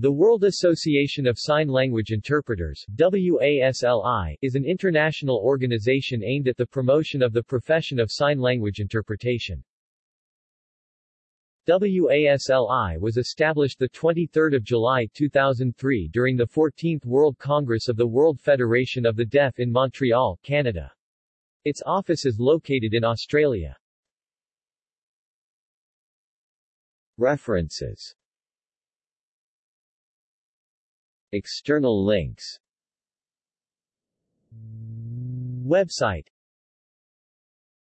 The World Association of Sign Language Interpreters WASLI, is an international organization aimed at the promotion of the profession of sign language interpretation. WASLI was established 23 July 2003 during the 14th World Congress of the World Federation of the Deaf in Montreal, Canada. Its office is located in Australia. References External links. Website